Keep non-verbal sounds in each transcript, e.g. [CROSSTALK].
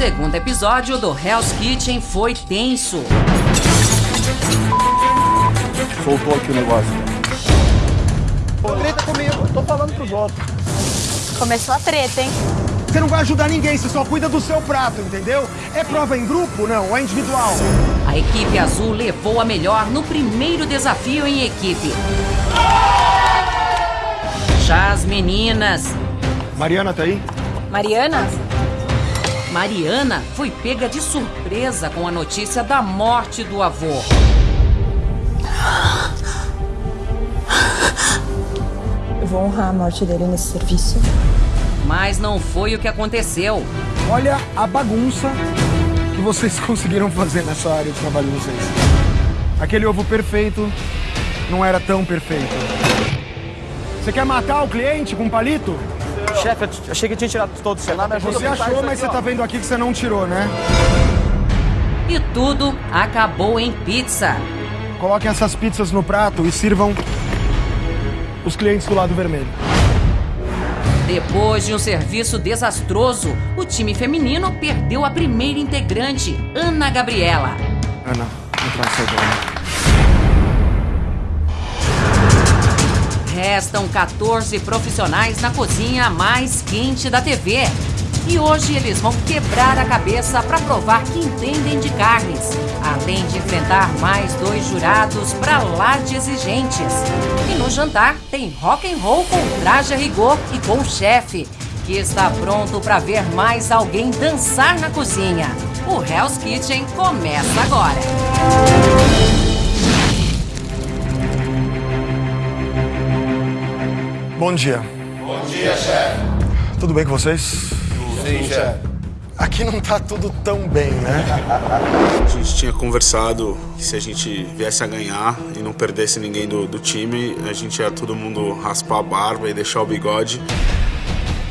segundo episódio do Hell's Kitchen foi tenso. Soltou aqui o negócio. Treta comigo, tô falando pros outros. Começou a treta, hein? Você não vai ajudar ninguém, você só cuida do seu prato, entendeu? É prova em grupo, não, é individual. A equipe azul levou a melhor no primeiro desafio em equipe. Já as meninas. Mariana tá aí? Mariana? Mariana foi pega de surpresa com a notícia da morte do avô. Eu vou honrar a morte dele nesse serviço. Mas não foi o que aconteceu. Olha a bagunça que vocês [LAUGHS] conseguiram fazer nessa área de trabalho de vocês. Aquele ovo perfeito não era tão perfeito. Você quer matar o cliente com um palito? Chefe, eu achei que tinha tirado todos. Você me ajuda Você achou, mas aqui, você ó. tá vendo aqui que você não tirou, né? E tudo acabou em pizza. Coloquem essas pizzas no prato e sirvam os clientes do lado vermelho. Depois de um serviço desastroso, o time feminino perdeu a primeira integrante, Ana Gabriela. Ana, entra nessa zona. Restam 14 profissionais na cozinha mais quente da TV. E hoje eles vão quebrar a cabeça para provar que entendem de carnes, além de enfrentar mais dois jurados pra lá de exigentes. E no jantar tem rock and roll com traje a rigor e com o chefe, que está pronto para ver mais alguém dançar na cozinha. O Hell's Kitchen começa agora. Bom dia. Bom dia, chefe. Tudo bem com vocês? Sim, chefe. Aqui não tá tudo tão bem, né? A gente tinha conversado que se a gente viesse a ganhar e não perdesse ninguém do, do time, a gente ia todo mundo raspar a barba e deixar o bigode.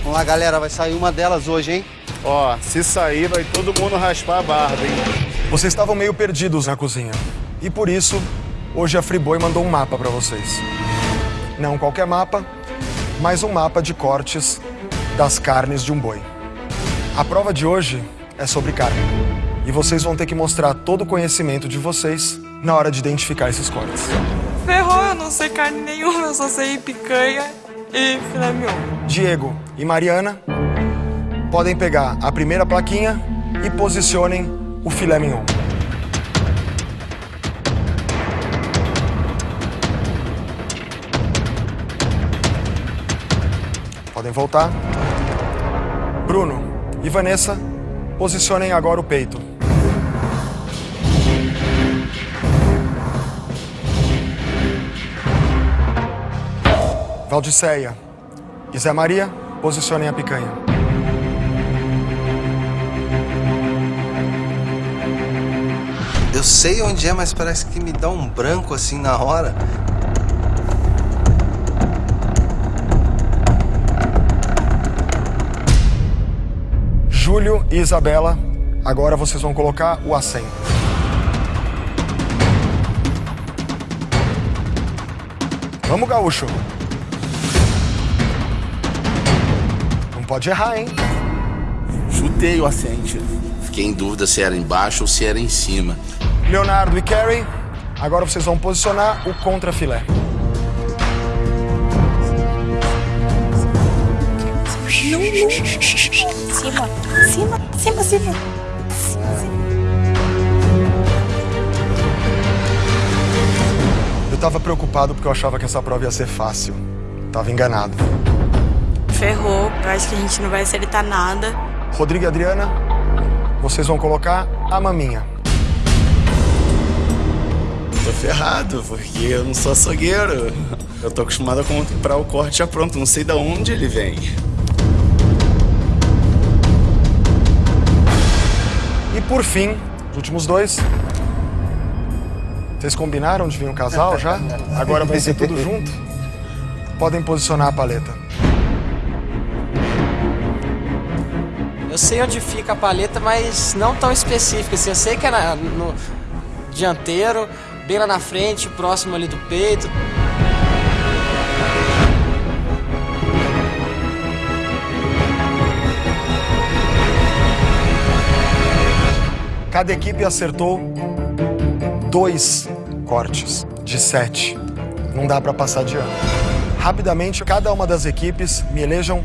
Vamos lá, galera, vai sair uma delas hoje, hein? Ó, se sair, vai todo mundo raspar a barba, hein? Vocês estavam meio perdidos na cozinha. E por isso, hoje a Friboi mandou um mapa pra vocês. Não qualquer mapa, mas um mapa de cortes das carnes de um boi. A prova de hoje é sobre carne. E vocês vão ter que mostrar todo o conhecimento de vocês na hora de identificar esses cortes. Ferrou, eu não sei carne nenhuma, eu só sei picanha e filé mignon. Diego e Mariana podem pegar a primeira plaquinha e posicionem o filé mignon. Podem voltar. Bruno e Vanessa, posicionem agora o peito. Valdiceia e Zé Maria, posicionem a picanha. Eu sei onde é, mas parece que me dá um branco assim na hora. Júlio e Isabela, agora vocês vão colocar o acém. Vamos, gaúcho. Não pode errar, hein? Chutei o assente. Fiquei em dúvida se era embaixo ou se era em cima. Leonardo e Carrie, agora vocês vão posicionar o contrafilé. Cima, cima, cima, cima. Eu tava preocupado porque eu achava que essa prova ia ser fácil. Tava enganado. Ferrou, eu acho que a gente não vai acertar nada. Rodrigo e Adriana, vocês vão colocar a maminha. Tô ferrado, porque eu não sou açougueiro. Eu tô acostumado a comprar o corte já pronto, não sei de onde ele vem. Por fim, os últimos dois. Vocês combinaram de vir um casal já? Agora vai ser tudo junto? Podem posicionar a paleta. Eu sei onde fica a paleta, mas não tão específica. Assim, eu sei que é na- no dianteiro, bem lá na frente, próximo ali do peito. Cada equipe acertou dois cortes de sete. Não dá para passar de ano. Rapidamente, cada uma das equipes me elejam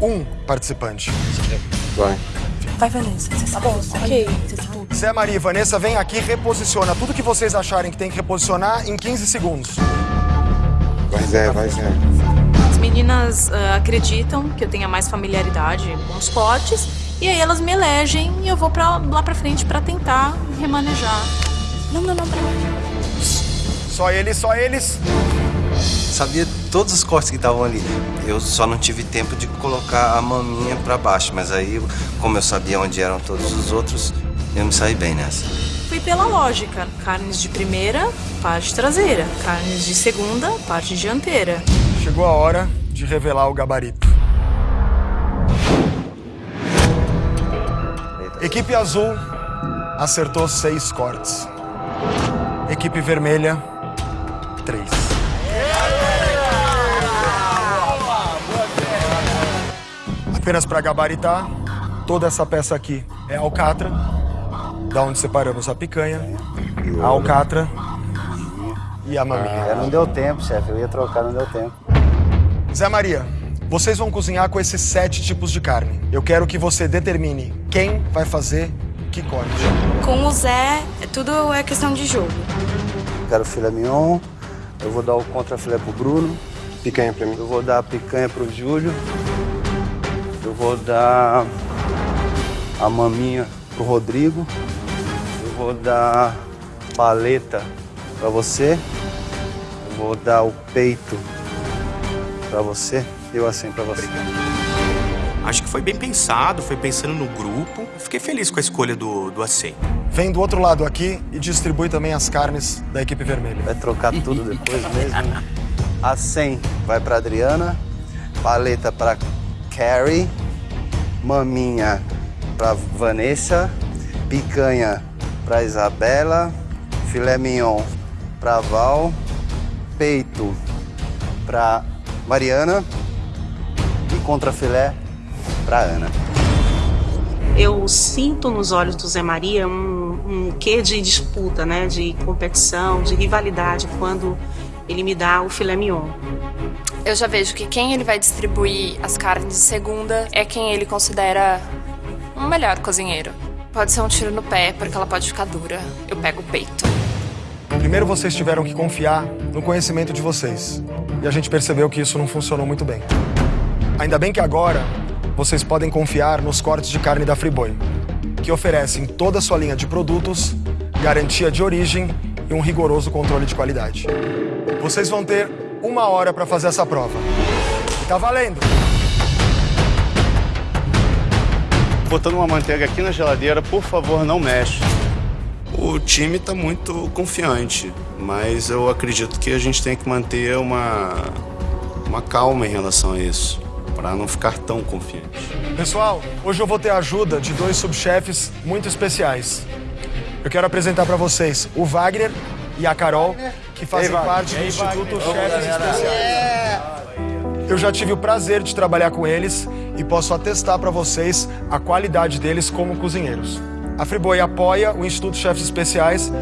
um participante. Vai. Vai, Vanessa. Tá bom, ok. Zé Maria e Vanessa, vem aqui, reposiciona tudo que vocês acharem que tem que reposicionar em 15 segundos. Vai, Zé, vai, Zé. As meninas ah, acreditam que eu tenha mais familiaridade com os cortes e aí elas me elegem e eu vou pra, lá pra frente pra tentar remanejar. Não, não, não. Só eles, só eles. Sabia todos os cortes que estavam ali. Eu só não tive tempo de colocar a maminha pra baixo, mas aí, como eu sabia onde eram todos os outros, eu me saí bem nessa. Fui pela lógica: carnes de primeira, parte traseira, carnes de segunda, parte dianteira. Chegou a hora de revelar o gabarito. Equipe azul acertou seis cortes. Equipe vermelha, três. Apenas para gabaritar, toda essa peça aqui é alcatra, da onde separamos a picanha, a alcatra e a maminha. É, não deu tempo, chefe. Eu ia trocar, não deu tempo. Zé Maria, vocês vão cozinhar com esses sete tipos de carne. Eu quero que você determine quem vai fazer que corte. Com o Zé, tudo é questão de jogo. Quero filé mignon. Eu vou dar o contra filé pro Bruno. Picanha pra mim. Eu vou dar a picanha pro Júlio. Eu vou dar a maminha pro Rodrigo. Eu vou dar paleta pra você. Eu vou dar o peito pra você. Eu assim pra você. Acho que foi bem pensado, foi pensando no grupo. Fiquei feliz com a escolha do, do AC. Vem do outro lado aqui e distribui também as carnes da equipe vermelha. Vai trocar tudo depois mesmo. [LAUGHS] A 100 vai pra Adriana. Paleta pra Carrie. Maminha pra Vanessa. Picanha pra Isabela. Filé mignon pra Val. Peito pra Mariana. Contra filé pra Ana. Eu sinto nos olhos do Zé Maria um, um quê de disputa, né? De competição, de rivalidade, quando ele me dá o filé mignon. Eu já vejo que quem ele vai distribuir as carnes de segunda é quem ele considera um melhor cozinheiro. Pode ser um tiro no pé, porque ela pode ficar dura. Eu pego o peito. Primeiro vocês tiveram que confiar no conhecimento de vocês. E a gente percebeu que isso não funcionou muito bem. Ainda bem que agora vocês podem confiar nos cortes de carne da Friboi, que oferecem toda a sua linha de produtos, garantia de origem e um rigoroso controle de qualidade. Vocês vão ter uma hora para fazer essa prova. E tá valendo! Botando uma manteiga aqui na geladeira, por favor, não mexe. O time está muito confiante, mas eu acredito que a gente tem que manter uma, uma calma em relação a isso, para não ficar tão confiante. Pessoal, hoje eu vou ter a ajuda de dois subchefes muito especiais. Eu quero apresentar para vocês o Wagner e a Carol, que fazem Wagner. parte do aí, Instituto Wagner? Chefes. Especiais. Eu já tive o prazer de trabalhar com eles e posso atestar para vocês a qualidade deles como cozinheiros. A Friboi apoia o Instituto Chefes Especiais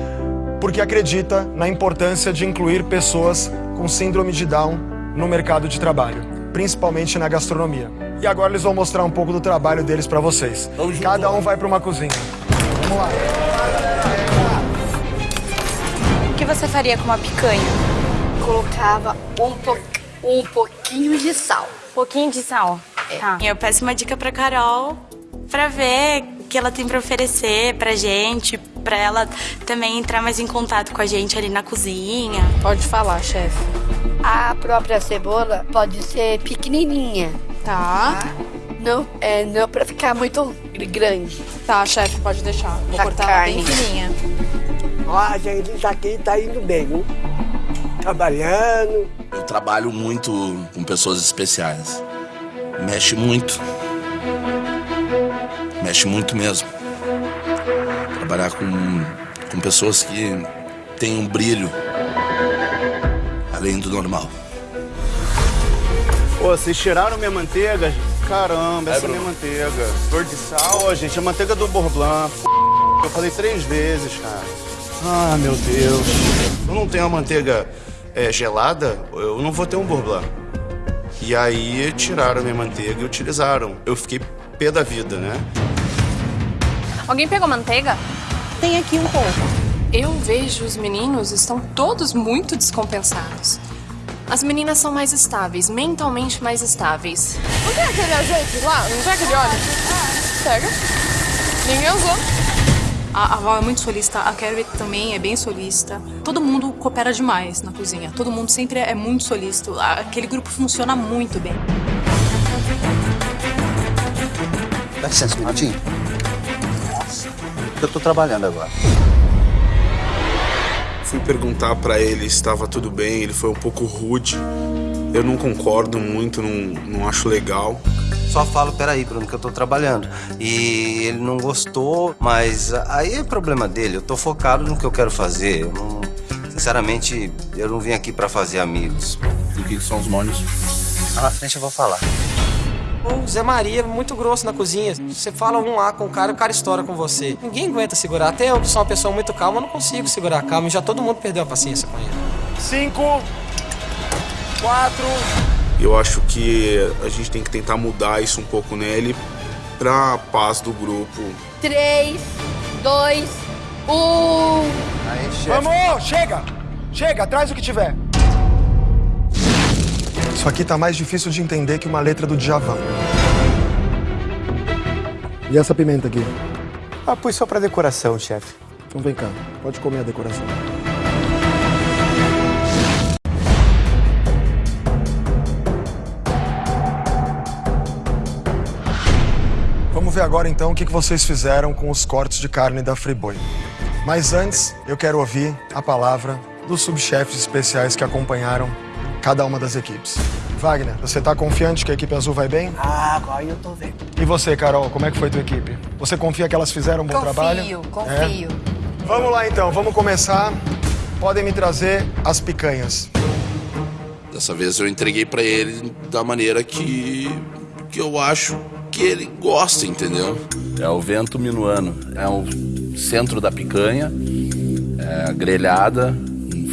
porque acredita na importância de incluir pessoas com síndrome de Down no mercado de trabalho, principalmente na gastronomia. E agora eles vão mostrar um pouco do trabalho deles para vocês. Cada um vai para uma cozinha. Vamos lá. O que você faria com uma picanha? Colocava um, po um pouquinho de sal. Pouquinho de sal. Tá. Eu peço uma dica pra Carol pra ver o que ela tem pra oferecer pra gente, pra ela também entrar mais em contato com a gente ali na cozinha. Pode falar, chefe. A própria cebola pode ser pequenininha. Tá. Não, é, não pra ficar muito grande. Tá, chefe, pode deixar. Vou Da cortar ela bem carne. fininha. Ó, gente, isso aqui tá indo bem, viu? Trabalhando. Eu trabalho muito com pessoas especiais. Mexe muito. Mexe muito mesmo. Trabalhar com, com pessoas que têm um brilho além do normal. Pô, vocês tiraram minha manteiga? Caramba, essa é minha manteiga. Flor de sal. Pô, gente, a manteiga do Bourbon. Eu falei três vezes, cara. Ah, meu Deus. Eu não tenho a manteiga é, gelada, eu não vou ter um bourbon. E aí tiraram minha manteiga e utilizaram. Eu fiquei pé da vida, né? Alguém pegou manteiga? Tem aqui um pouco. Eu vejo os meninos estão todos muito descompensados. As meninas são mais estáveis, mentalmente mais estáveis. Não tem aquele azeite lá? Não tem aquele óleo? Pega. Ninguém usou. A, a Val é muito solista, a Kerry também é bem solista. Todo mundo coopera demais na cozinha. Todo mundo sempre é muito solista. Aquele grupo funciona muito bem. Dá licença minutinho. Nossa, eu tô trabalhando agora. Fui perguntar pra ele se estava tudo bem, ele foi um pouco rude. Eu não concordo muito, não, não acho legal. Só falo, peraí, Bruno, que eu tô trabalhando. E ele não gostou, mas aí é problema dele. Eu tô focado no que eu quero fazer. Eu não- sinceramente, eu não vim aqui pra fazer amigos. E o que são os mônios? Lá na frente eu vou falar. O Zé Maria é muito grosso na cozinha. Você fala um lá com o cara, o cara estoura com você. Ninguém aguenta segurar. Até eu, que sou uma pessoa muito calma, não consigo segurar a calma. E já todo mundo perdeu a paciência com ele. Cinco, quatro. Eu acho que a gente tem que tentar mudar isso um pouco nele pra paz do grupo. Três, dois, um. Vamos, chega! Chega, traz o que tiver. Isso aqui tá mais difícil de entender que uma letra do Djavan. E essa pimenta aqui? Ah, pus só pra decoração, chefe. Então vem cá, pode comer a decoração. Vamos ver agora então o que vocês fizeram com os cortes de carne da Friboi. Mas antes, eu quero ouvir a palavra dos subchefes especiais que acompanharam cada uma das equipes. Wagner, você tá confiante que a equipe azul vai bem? Ah, agora eu tô vendo. E você, Carol, como é que foi tua equipe? Você confia que elas fizeram um bom Confio, trabalho? confio. É? Vamos lá então, vamos começar. Podem me trazer as picanhas. Dessa vez eu entreguei pra ele da maneira que, que eu acho que ele gosta, entendeu? É o vento minuano. É o centro da picanha, é grelhada,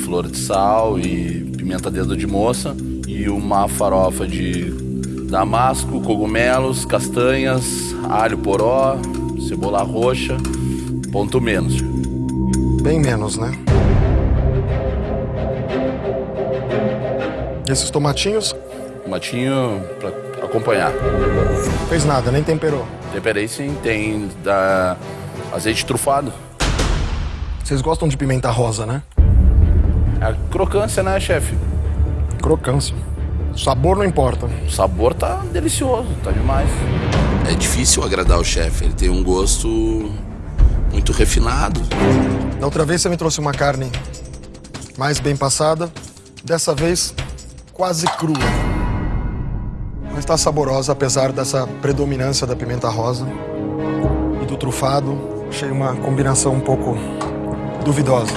flor de sal e pimenta dedo de moça e uma farofa de damasco, cogumelos, castanhas, alho poró, cebola roxa, ponto menos. Bem menos, né? E esses tomatinhos? Tomatinho pra acompanhar. Fez nada, nem temperou. Temperei sim, tem da azeite trufado. Vocês gostam de pimenta rosa, né? A crocância, né, chefe? Crocância. Sabor não importa. O sabor tá delicioso, tá demais. É difícil agradar o chefe, ele tem um gosto muito refinado. Da outra vez você me trouxe uma carne mais bem passada. Dessa vez, quase crua. Mas tá saborosa, apesar dessa predominância da pimenta rosa e do trufado. Achei uma combinação um pouco duvidosa.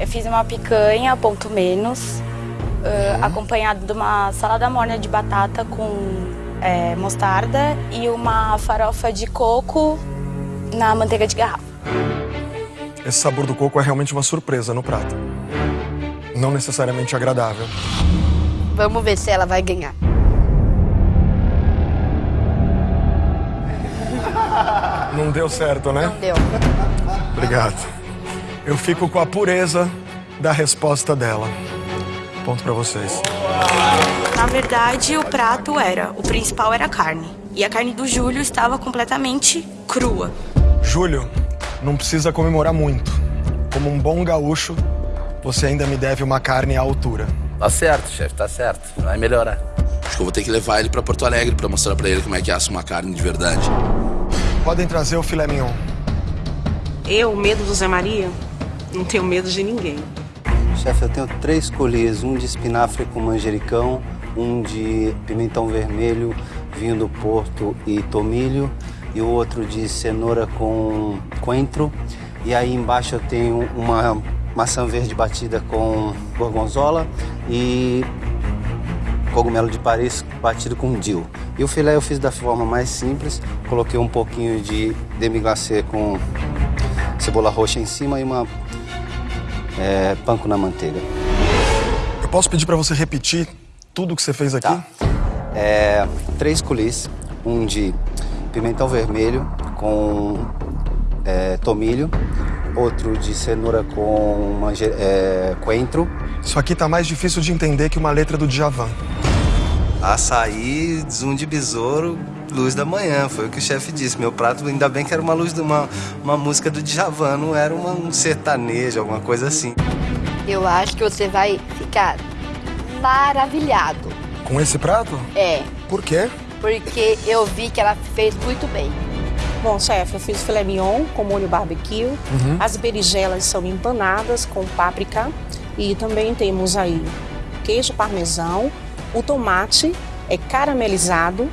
Eu fiz uma picanha, ponto menos, uh, acompanhado de uma salada morna de batata com é, mostarda e uma farofa de coco na manteiga de garrafa. Esse sabor do coco é realmente uma surpresa no prato. Não necessariamente agradável. Vamos ver se ela vai ganhar. Não deu certo, né? Não deu. Obrigado. Eu fico com a pureza da resposta dela. Ponto pra vocês. Na verdade, o prato era, o principal era a carne. E a carne do Júlio estava completamente crua. Júlio, não precisa comemorar muito. Como um bom gaúcho, você ainda me deve uma carne à altura. Tá certo, chefe, tá certo. Vai melhorar. Acho que eu vou ter que levar ele pra Porto Alegre pra mostrar pra ele como é que assa uma carne de verdade. Podem trazer o filé mignon. Eu, medo do Zé Maria, não tenho medo de ninguém. Chefe, eu tenho três colheres, um de espinafre com manjericão, um de pimentão vermelho, vinho do Porto e tomilho, e o outro de cenoura com coentro. E aí embaixo eu tenho uma maçã verde batida com gorgonzola e cogumelo de Paris batido com dill. E o filé eu fiz da forma mais simples, coloquei um pouquinho de demi glacê com cebola roxa em cima e uma é, panko na manteiga. Eu posso pedir para você repetir tudo que você fez aqui? Tá. É, três colis, um de pimentão vermelho com é, tomilho, outro de cenoura com é, coentro. Isso aqui tá mais difícil de entender que uma letra do Djavan. Açaí, zoom de besouro, luz da manhã, foi o que o chefe disse. Meu prato, ainda bem que era uma luz de uma, uma música do Djavan, não era uma, um sertanejo, alguma coisa assim. Eu acho que você vai ficar maravilhado. Com esse prato? É, Por quê? porque eu vi que ela fez muito bem. Bom, chefe, eu fiz filé mignon com molho barbecue. Uhum. As berinjelas são empanadas com páprica. E também temos aí queijo parmesão. O tomate é caramelizado.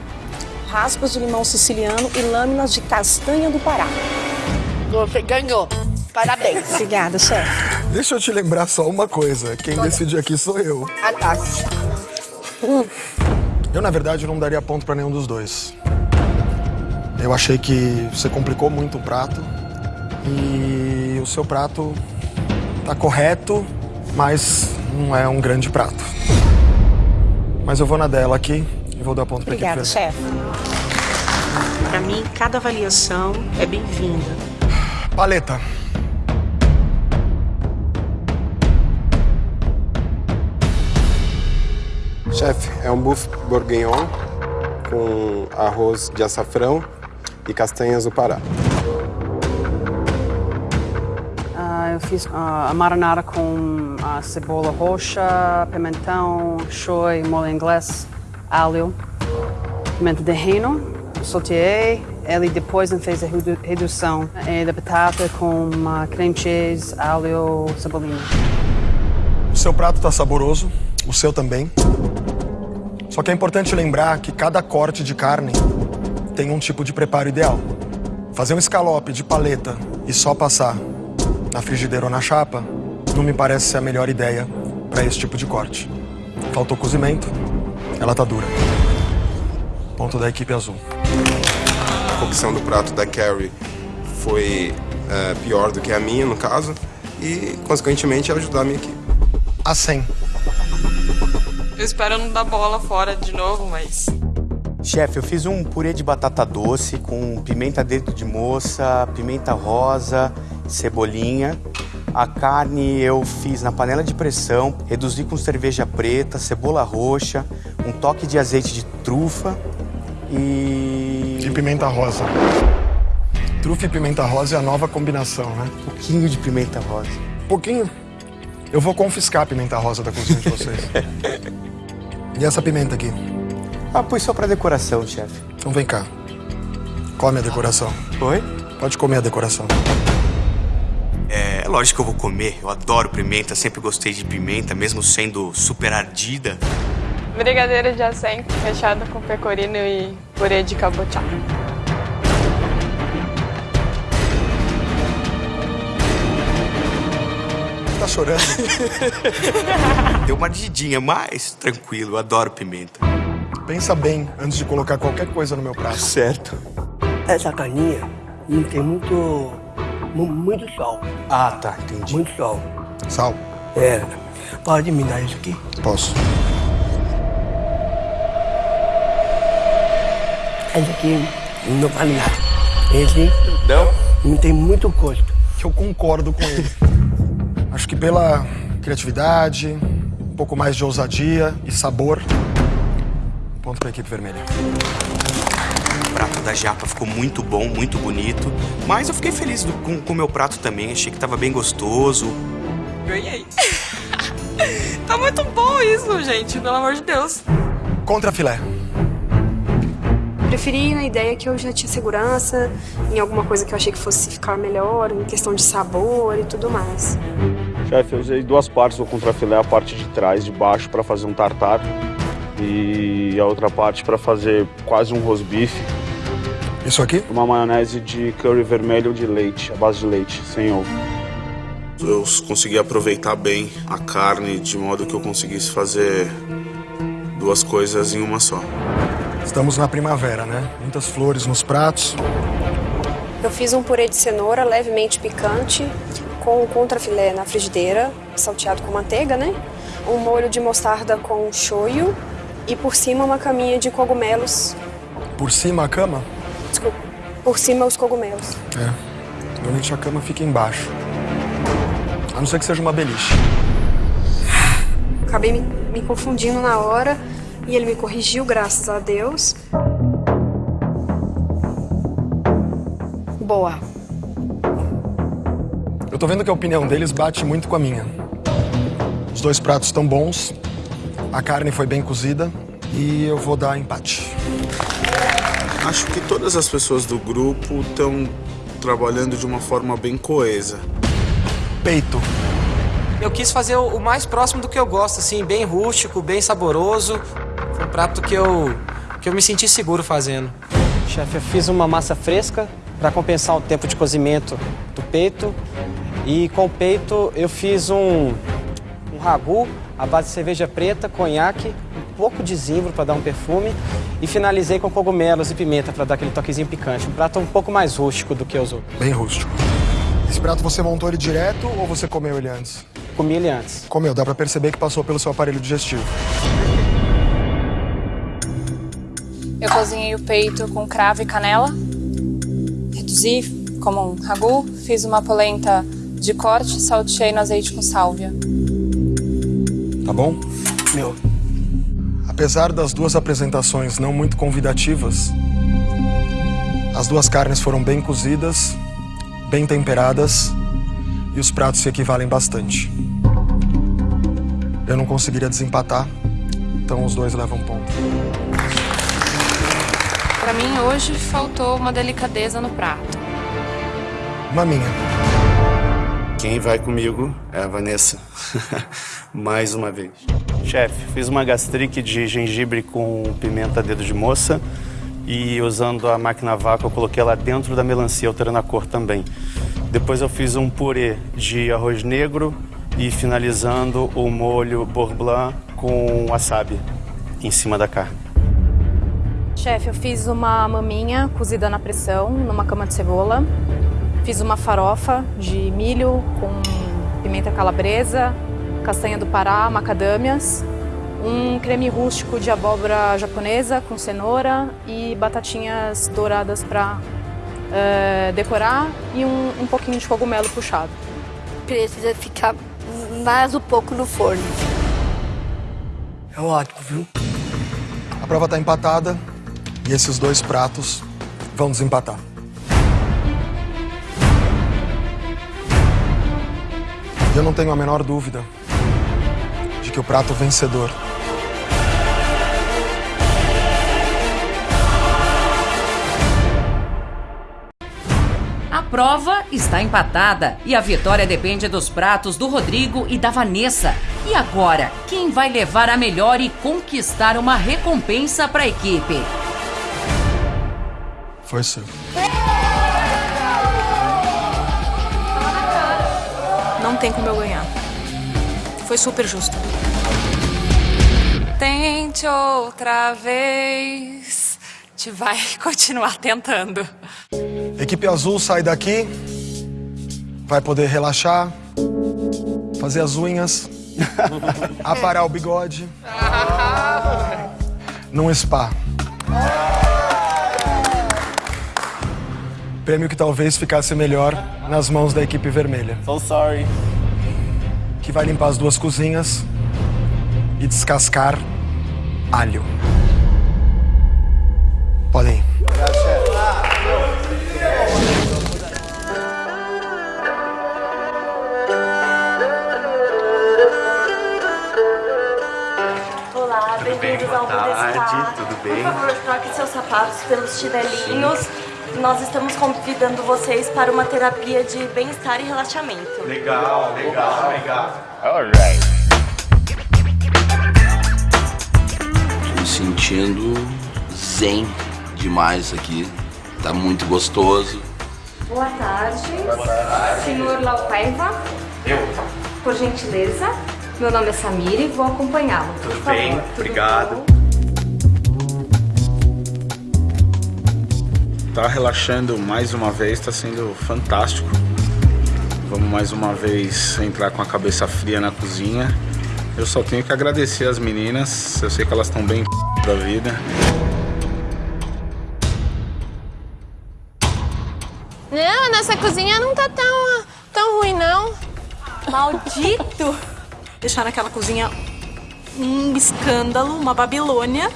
Raspas de limão siciliano e lâminas de castanha do Pará. Você ganhou. Parabéns. Obrigada, chefe. Deixa eu te lembrar só uma coisa. Quem decide aqui sou eu. Ah, tá. Eu, na verdade, não daria ponto pra nenhum dos dois. Eu achei que você complicou muito o prato. E o seu prato tá correto, mas não é um grande prato. Mas eu vou na dela aqui e vou dar ponto pra Obrigada, chefe. Para mim, cada avaliação é bem-vinda. Paleta. Chefe, é um buff bourguignon com arroz de açafrão e castanhas do Pará. Ah, eu fiz ah, a marinara com cebola roxa, pimentão, shoyu, molho inglês, alho, pimenta de reino, sauteei. Ele depois fez a redu- redução eh, da batata com creme cheese, alho, cebolinha. O seu prato tá saboroso, o seu também. Só que é importante lembrar que cada corte de carne tem um tipo de preparo ideal. Fazer um escalope de paleta e só passar na frigideira ou na chapa não me parece ser a melhor ideia para esse tipo de corte. Faltou cozimento, ela tá dura. Ponto da equipe azul. A cocção do prato da Carrie foi é, pior do que a minha, no caso, e, consequentemente, ajudar a minha equipe. A 100. Eu espero não dar bola fora de novo, mas. Chefe, eu fiz um purê de batata doce com pimenta dentro de moça, pimenta rosa, cebolinha. A carne eu fiz na panela de pressão, reduzi com cerveja preta, cebola roxa, um toque de azeite de trufa e. E pimenta rosa. Trufa e pimenta rosa é a nova combinação, né? Um pouquinho de pimenta rosa. Pouquinho? Eu vou confiscar a pimenta rosa da cozinha de vocês. [LAUGHS] e essa pimenta aqui? Ah, pus só pra decoração, chefe. Então vem cá. Come a decoração. Oi? Pode comer a decoração. É, lógico que eu vou comer. Eu adoro pimenta, sempre gostei de pimenta, mesmo sendo super ardida. Brigadeiro de acém, recheada com pecorino e purê de cabotiá. Tá chorando? [LAUGHS] Deu uma ardidinha, mas tranquilo, eu adoro pimenta. Pensa bem antes de colocar qualquer coisa no meu prato. Certo. Essa carninha não tem muito, mu- muito sol. Ah, tá, entendi. Muito sol. Sal? É. Pode me dar isso aqui? Posso. Esse aqui não vale nada. Esse Não? não tem muito gosto. Eu concordo com ele. [LAUGHS] Acho que pela criatividade, um pouco mais de ousadia e sabor. Ponto pra equipe vermelha. O prato da japa ficou muito bom, muito bonito. Mas eu fiquei feliz do- com com o meu prato também. Achei que tava bem gostoso. Ganhei. [LAUGHS] tá muito bom isso, gente, pelo amor de Deus. Contra filé. Preferi na ideia que eu já tinha segurança, em alguma coisa que eu achei que fosse ficar melhor, em questão de sabor e tudo mais. Chefe, eu usei duas partes do contrafilé, a parte de trás, de baixo, para fazer um tartar. E a outra parte para fazer quase um rosbife. Isso aqui? Uma maionese de curry vermelho de leite, a base de leite, sem ovo. Eu consegui aproveitar bem a carne de modo que eu conseguisse fazer duas coisas em uma só. Estamos na primavera, né? Muitas flores nos pratos. Eu fiz um purê de cenoura levemente picante com contrafilé na frigideira, salteado com manteiga, né? Um molho de mostarda com shoyu e por cima uma caminha de cogumelos. Por cima a cama? Por cima os cogumelos. É. Normalmente a cama fica embaixo. A não ser que seja uma beliche. Acabei me, me confundindo na hora e ele me corrigiu, graças a Deus. Boa. Eu tô vendo que a opinião deles bate muito com a minha. Os dois pratos estão bons, a carne foi bem cozida e eu vou dar empate. Acho que todas as pessoas do grupo estão trabalhando de uma forma bem coesa. Peito. Eu quis fazer o mais próximo do que eu gosto, assim, bem rústico, bem saboroso. Foi um prato que eu, que eu me senti seguro fazendo. Chefe, eu fiz uma massa fresca para compensar o tempo de cozimento do peito. E com o peito eu fiz um, um ragu à base de cerveja preta, conhaque, um pouco de zimbro para dar um perfume e finalizei com cogumelos e pimenta para dar aquele toquezinho picante. Um prato um pouco mais rústico do que os outros. Bem rústico. Esse prato você montou ele direto ou você comeu ele antes? Comi ele antes. Comeu, dá para perceber que passou pelo seu aparelho digestivo. Eu cozinhei o peito com cravo e canela. Reduzi como um ragu. Fiz uma polenta de corte, salteei no azeite com sálvia. Tá bom? Meu. Apesar das duas apresentações não muito convidativas, as duas carnes foram bem cozidas, bem temperadas e os pratos se equivalem bastante. Eu não conseguiria desempatar, então os dois levam ponto. Para mim, hoje faltou uma delicadeza no prato. Maminha. Quem vai comigo é a Vanessa. [LAUGHS] Mais uma vez. Chefe, fiz uma gastrique de gengibre com pimenta dedo de moça e usando a máquina vácuo eu coloquei ela dentro da melancia, alterando a cor também. Depois eu fiz um purê de arroz negro e finalizando o molho beurre blanc com wasabi em cima da carne. Chefe, eu fiz uma maminha cozida na pressão, numa cama de cebola. Fiz uma farofa de milho com pimenta calabresa, castanha do Pará, macadâmias. Um creme rústico de abóbora japonesa com cenoura e batatinhas douradas para uh, decorar e um, um pouquinho de cogumelo puxado. Precisa ficar mais um pouco no forno. É ótimo, viu? A prova está empatada e esses dois pratos vão desempatar. Eu não tenho a menor dúvida de que o prato vencedor A prova está empatada e a vitória depende dos pratos do Rodrigo e da Vanessa. E agora, quem vai levar a melhor e conquistar uma recompensa para a equipe? Foi seu. Tem como eu ganhar. Foi super justo. Tente outra vez. Te vai [LAUGHS] continuar tentando. Equipe azul sai daqui, vai poder relaxar, fazer as unhas, [LAUGHS] aparar o bigode, num spa. Prêmio que talvez ficasse melhor nas mãos da equipe vermelha. So sorry. Que vai limpar as duas cozinhas e descascar alho. Podem ir. Olá, bem-vindos ao tudo bem? Por favor, troque seus sapatos pelos chinelinhos. Nós estamos convidando vocês para uma terapia de bem-estar e relaxamento. Legal, legal, legal. Alright. Tô me sentindo zen demais aqui. Tá muito gostoso. Boa tarde. Boa tarde. Senhor Laupaiva, Eu? por gentileza. Meu nome é Samira e vou acompanhá-lo. Tudo favor. bem? Tudo Obrigado. bom? Tá relaxando mais uma vez, tá sendo fantástico. Vamos mais uma vez entrar com a cabeça fria na cozinha. Eu só tenho que agradecer as meninas, eu sei que elas estão bem da vida. Não, nossa cozinha não tá tão, tão ruim, não. Maldito! Deixaram aquela cozinha um escândalo, uma Babilônia.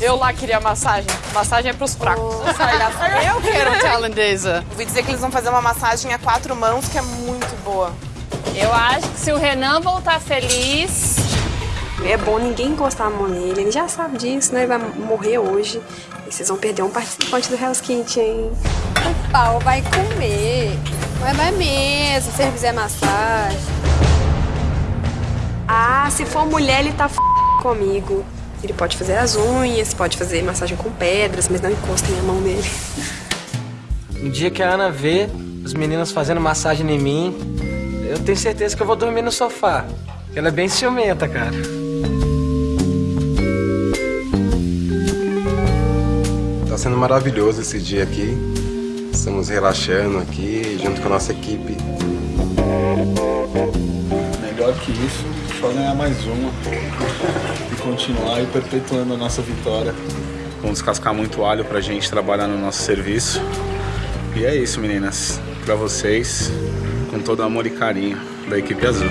Eu lá queria massagem. Massagem é pros fracos. Eu quero tailandesa. Ouvi dizer que eles vão fazer uma massagem a quatro mãos que é muito boa. Eu acho que se o Renan voltar feliz. É bom ninguém encostar a mão nele, ele já sabe disso, né? Ele vai morrer hoje. E vocês vão perder um participante do Hell's Kitchen. O pau vai comer. Vai, vai mesmo, se ele fizer massagem. Ah, se for mulher, ele tá f... comigo. Ele pode fazer as unhas, pode fazer massagem com pedras, mas não encostem a mão nele. Um dia que a Ana vê os meninos fazendo massagem em mim, eu tenho certeza que eu vou dormir no sofá. Ela é bem ciumenta, cara. Tá sendo maravilhoso esse dia aqui. Estamos relaxando aqui junto com a nossa equipe. Melhor que isso, só ganhar mais uma continuar aí perpetuando a nossa vitória. Vamos descascar muito alho pra gente trabalhar no nosso serviço. E é isso, meninas. Pra vocês, com todo amor e carinho da equipe azul.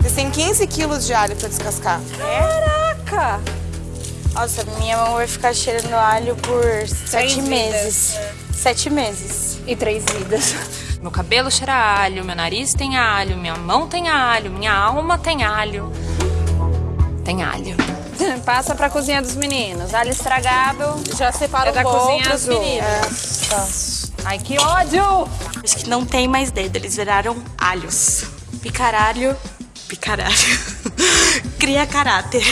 Vocês têm 15 quilos de alho pra descascar. Caraca! Nossa, minha mão vai ficar cheirando alho por sete meses. Sete meses. E três vidas. Meu cabelo cheira a alho, meu nariz tem alho, minha mão tem alho, minha alma tem alho. Tem alho. [LAUGHS] Passa pra cozinha dos meninos. Alho estragável. Já separa é da um cozinha outro, azul. É. Ai, que ódio! Acho que não tem mais dedo, eles viraram alhos. Picaralho, picaralho. [LAUGHS] Cria caráter.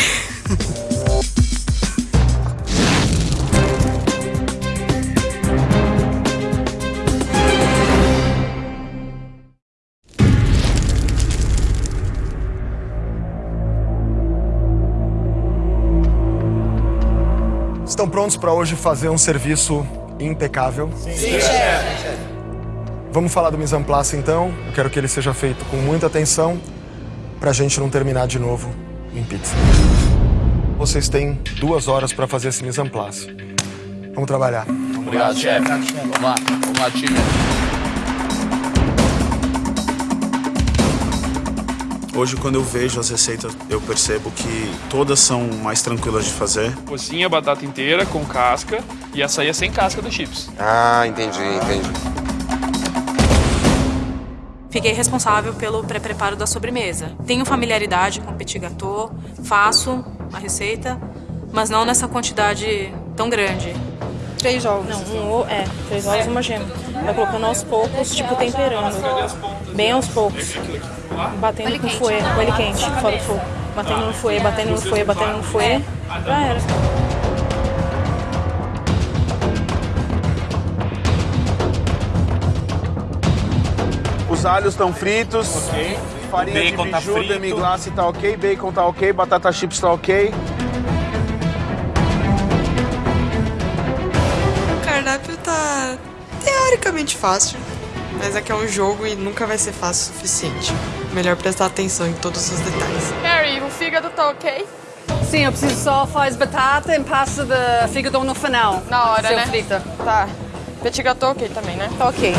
Prontos para hoje fazer um serviço impecável? Sim, chefe. Vamos falar do mise en place então. Eu quero que ele seja feito com muita atenção para a gente não terminar de novo em pizza. Vocês têm duas horas para fazer esse mise en place. Vamos trabalhar. Obrigado, chefe. Vamos lá, vamos lá, time. Hoje, quando eu vejo as receitas, eu percebo que todas são mais tranquilas de fazer. Cozinha a batata inteira com casca e açaí é sem casca dos chips. Ah, entendi, entendi. Fiquei responsável pelo pré-preparo da sobremesa. Tenho familiaridade com petit gâteau, faço a receita, mas não nessa quantidade tão grande. Três ovos. Não, um ovo, é, três ovos e uma gema. Vai colocando aos poucos, tipo temperando. Bem aos poucos. Batendo com fouet, com ele quente, fora do fogo. Batendo no fouet, batendo no fouet, batendo no fouet. Já era. Os alhos estão fritos. Farinha Bacon de tá biju, frito. demi-glace tá ok, bacon tá ok, batata chips tá ok. O cardápio tá teoricamente fácil, mas é que é um jogo e nunca vai ser fácil o suficiente. Melhor prestar atenção em todos os detalhes. Harry, o fígado tá ok? Sim, eu preciso só faz batata e passa de fígado no final. Na hora, Seu né? frita. Tá. Petit gâteau ok também, né? Tá ok.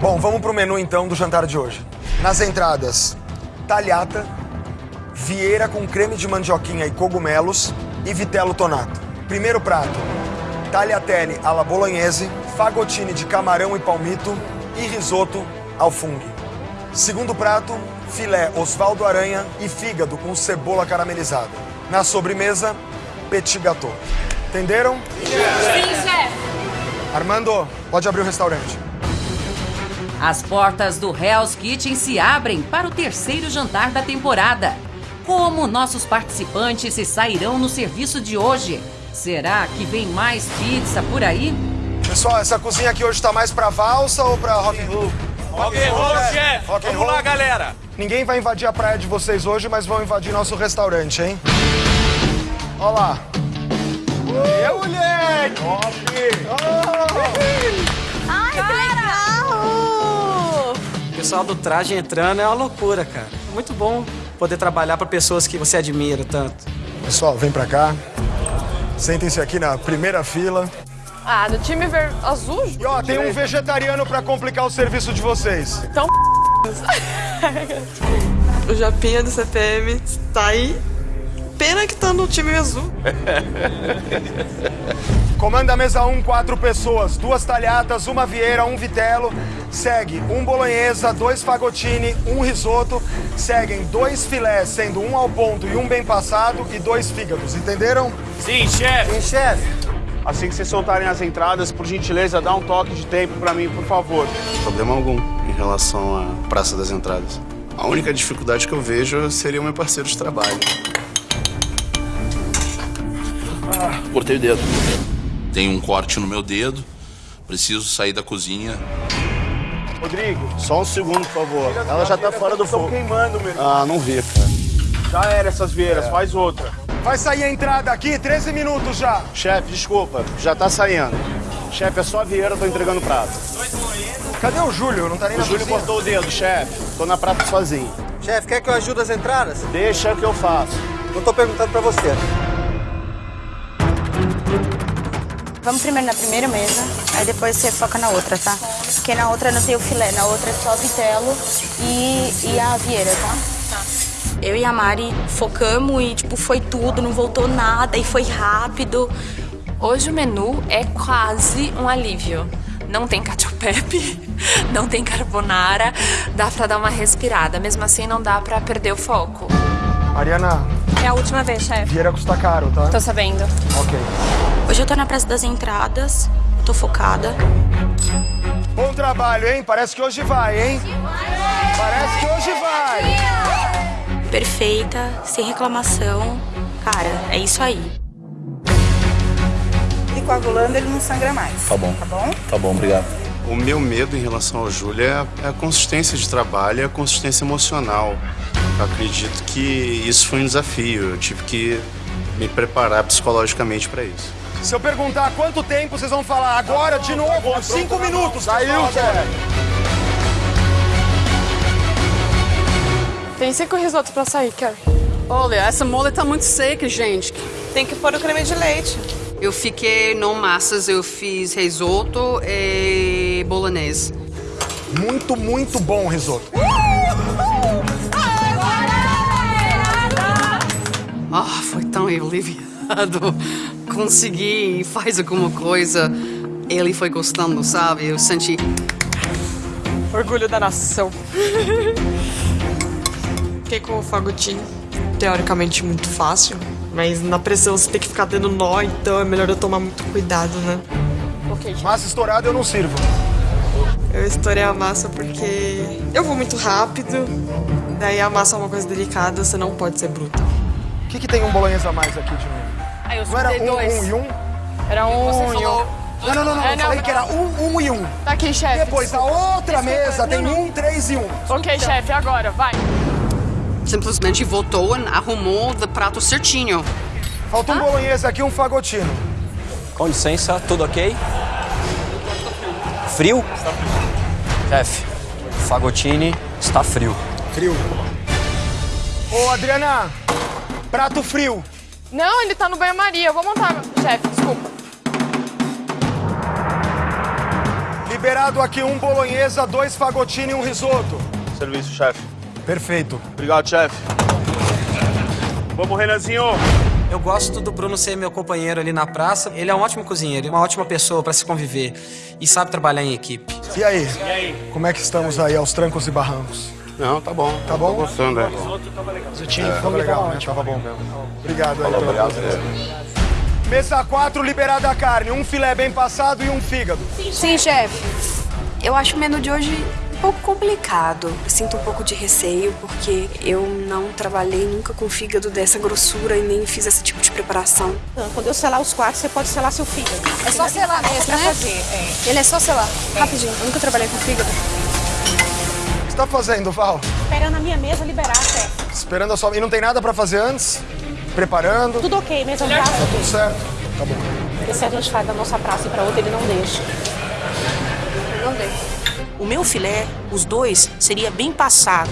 Bom, vamos pro menu então do jantar de hoje. Nas entradas, talhata, vieira com creme de mandioquinha e cogumelos e vitello tonato. Primeiro prato, tagliatelle alla bolognese, fagotine de camarão e palmito e risoto ao fungo. Segundo prato, filé Osvaldo Aranha e fígado com cebola caramelizada. Na sobremesa, petit gâteau. Entenderam? Sim, chefe. Armando, pode abrir o restaurante. As portas do Hell's Kitchen se abrem para o terceiro jantar da temporada. Como nossos participantes se sairão no serviço de hoje? Será que vem mais pizza por aí? Pessoal, essa cozinha aqui hoje tá mais pra valsa ou pra rock and roll? Rock and roll, chefe. Rock and Vamos lá, galera. Ninguém vai invadir a praia de vocês hoje, mas vão invadir nosso restaurante, hein? Olha lá. E aí, moleque? Ai, que legal! O pessoal do traje entrando é uma loucura, cara. Muito bom poder trabalhar para pessoas que você admira tanto. Pessoal, vem pra cá. Sentem-se aqui na primeira fila. Ah, do time ver... azul? E ó, tem um vegetariano pra complicar o serviço de vocês. Então, [LAUGHS] O Japinha do CPM está aí. Pena que tá no time azul. [LAUGHS] Comanda a mesa 1, quatro pessoas. Duas talhatas, uma vieira, um vitelo. Segue um bolonhesa, dois fagotini, um risoto. Seguem dois filés, sendo um ao ponto e um bem passado. E dois fígados, entenderam? Sim, chefe. Sim, chefe. Assim que vocês soltarem as entradas, por gentileza, dá um toque de tempo pra mim, por favor. Problema algum em relação à Praça das Entradas. A única dificuldade que eu vejo seria o meu parceiro de trabalho. Ah, cortei o dedo. Tem um corte no meu dedo. Preciso sair da cozinha. Rodrigo, só um segundo, por favor. Ela já tá fora do fogo. queimando, meu Ah, não vi, cara. Já era essas vieiras, faz outra. Vai sair a entrada aqui, 13 minutos já. Chefe, desculpa, já tá saindo. Chefe, é só a vieira, eu tô entregando o prato. Cadê o Júlio? Não tá nem O na Júlio cozinha. cortou o dedo, chefe. Tô na prata sozinho. Chefe, quer que eu ajude as entradas? Deixa que eu faço. Eu tô perguntando pra você. Vamos primeiro na primeira mesa, aí depois você foca na outra, tá? Porque na outra não tem o filé, na outra é só vitelo e, e a vieira, tá? Eu e a Mari focamos e, tipo, foi tudo, não voltou nada e foi rápido. Hoje o menu é quase um alívio. Não tem cacio e pepe, [LAUGHS] não tem carbonara, dá pra dar uma respirada. Mesmo assim, não dá pra perder o foco. Mariana, É a última vez, chefe. vieira custa caro, tá? Tô sabendo. Ok. Hoje eu tô na Praça das Entradas, tô focada. Bom trabalho, hein? Parece que hoje vai, hein? Parece que hoje vai. Perfeita, sem reclamação. Cara, é isso aí. E coagulando ele não sangra mais. Tá bom. Tá bom? Tá bom, obrigado. O meu medo em relação ao Júlio é a, é consistência de trabalho e a consistência emocional. Eu acredito que isso foi um desafio. Eu tive que me preparar psicologicamente para isso. Se eu perguntar quanto tempo, vocês vão falar agora, de novo, cinco minutos. Saiu, tem cinco risotos pra sair, Carrie. Olha, essa mole tá muito seca, gente. Tem que pôr o creme de leite. Eu fiquei no massas, eu fiz risoto e bolonese. Muito, muito bom o risoto. Ah, foi tão aliviado. Consegui faz alguma coisa. Ele foi gostando, sabe? Eu senti. Orgulho da nação. [LAUGHS] Fiquei com o fagotinho, teoricamente muito fácil, mas na pressão você tem que ficar dando nó, então é melhor eu tomar muito cuidado, né? Massa estourada eu não sirvo. Eu estourei a massa porque eu vou muito rápido, daí a massa é uma coisa delicada, você não pode ser bruta. O que, que tem um bolonhesa a mais aqui de novo? Aí eu Não era um, dois. um e um? Era um e um. Não, não, não, não. É, eu falei que era um, um e um. Tá aqui, chefe. Depois, a outra mesa tem um, três e um. Ok, chefe, agora, vai. Simplesmente voltou e arrumou o prato certinho. Falta um bolonhesa aqui e um fagotino. Com licença, tudo ok? Frio? Chefe, Fagotini está frio. Frio. Ô, Adriana, prato frio. Não, ele tá no banho-maria. Eu vou montar, chefe, desculpa. Liberado aqui um bolonhesa, dois fagotini e um risoto. Serviço, chefe. Perfeito. Obrigado, chefe. Vamos, Renanzinho. Eu gosto do Bruno ser meu companheiro ali na praça. Ele é um ótimo cozinheiro, uma ótima pessoa para se conviver e sabe trabalhar em equipe. E aí? Como é que estamos aí aos trancos e barrancos? Não, tá bom. Tá bom? Tô gostando, é. Risotinho, É. tava legal, né? Tava bom mesmo. Obrigado aí Falou, pela obrigado. Mesa 4, liberada a carne. Um filé bem passado e um fígado. Sim, chefe. Eu acho o menu de hoje pouco complicado. Eu sinto um pouco de receio, porque eu não trabalhei nunca com fígado dessa grossura e nem fiz esse tipo de preparação. Quando eu selar os quatro, você pode selar seu fígado. É só selar mesmo, pra né? fazer, é. Ele é só selar. Rapidinho, eu nunca trabalhei com fígado. você tá fazendo, Val? Esperando a minha mesa liberar, chefe. Esperando a sua... E não tem nada pra fazer antes? Preparando? Tudo ok, mesa no prato. Tá tudo certo? Tá bom. Porque se a gente vai da nossa praça e pra outra, ele não deixa. Não deixa. O meu filé, os dois, seria bem passado.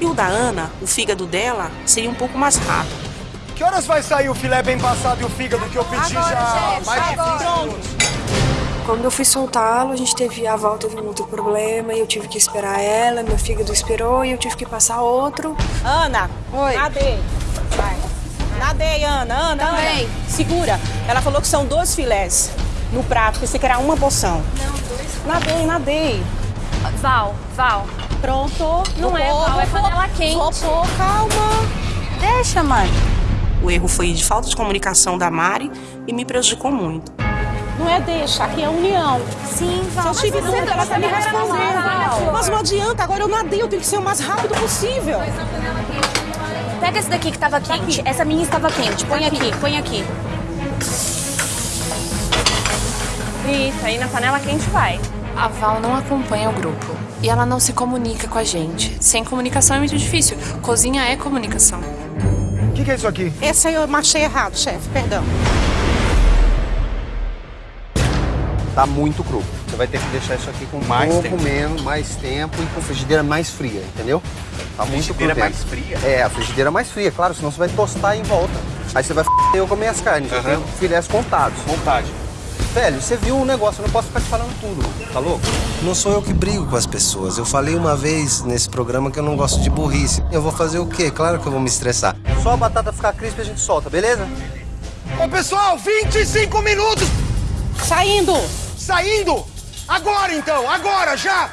E o da Ana, o fígado dela, seria um pouco mais rápido. Que horas vai sair o filé bem passado e o fígado que eu pedi Agora, já chefe, mais de 20 agora. minutos? Quando eu fui soltá-lo, a gente teve, a Val teve um outro problema e eu tive que esperar ela, meu fígado esperou e eu tive que passar outro. Ana, Oi. nadei. Vai. Nadei, Ana. Ana, Também. Ana. Segura. Ela falou que são dois filés no prato, pensei que era uma porção. Não, dois. Nadei, nadei. Val, Val. Pronto. Não Vou é, pôr, Val, é panela quente. Vou pôr, calma. Deixa, mãe. O erro foi de falta de comunicação da Mari e me prejudicou muito. Não é deixa, aqui é união. Sim, Val. Se eu tive dúvida, ela tá me respondendo. Mas não adianta, agora eu nadei, eu tenho que ser o mais rápido possível. Pega esse daqui que tava quente. Essa minha estava quente. Põe aqui, põe aqui. Isso, aí na panela quente vai. A Val não acompanha o grupo. E ela não se comunica com a gente. Sem comunicação é muito difícil. Cozinha é comunicação. O que, que é isso aqui? Esse aí eu machei errado, chefe, perdão. Tá muito cru. Você vai ter que deixar isso aqui com Mais pouco tempo. menos, mais tempo e com frigideira mais fria, entendeu? Tá muito Frigideira cru mais dentro. fria? É, a frigideira mais fria, claro, senão você vai tostar em volta. Aí você vai f*** eu comer as carnes, eu Aham. tenho filés contados. Vontade. Velho, você viu um negócio, eu não posso ficar te falando tudo, tá louco? Não sou eu que brigo com as pessoas. Eu falei uma vez nesse programa que eu não gosto de burrice. Eu vou fazer o quê? Claro que eu vou me estressar. Só a batata ficar crisp a gente solta, beleza? Ô, pessoal, 25 minutos! Saindo! Saindo! Agora, então! Agora, já!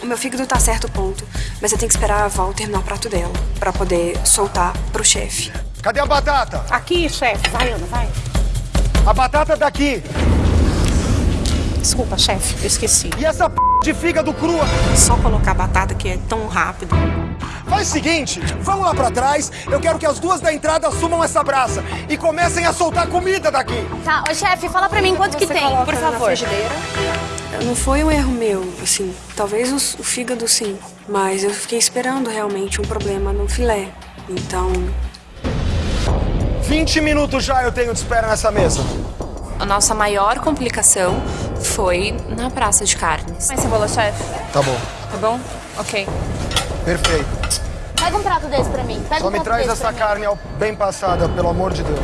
O meu fígado tá certo ponto, mas eu tenho que esperar a Val terminar o prato dela pra poder soltar pro chefe. Cadê a batata? Aqui, chefe. Vai, Ana, vai. A batata daqui! Desculpa, chefe, eu esqueci. E essa p de fígado crua? Só colocar batata que é tão rápido. Faz o seguinte, vamos lá pra trás. Eu quero que as duas da entrada assumam essa braça e comecem a soltar comida daqui. Tá, ô chefe, fala pra mim quanto que Você tem, coloca por favor. Não foi um erro meu, assim, talvez os- o fígado sim, mas eu fiquei esperando realmente um problema no filé. Então, 20 minutos já eu tenho de espera nessa mesa. A nossa maior complicação foi na praça de carnes. Mais cebola, chefe. Tá bom, Tá bom? Ok. perfeito. Pega um prato desse pra mim. Pega Só um me traz essa carne ao- bem passada, pelo amor de Deus.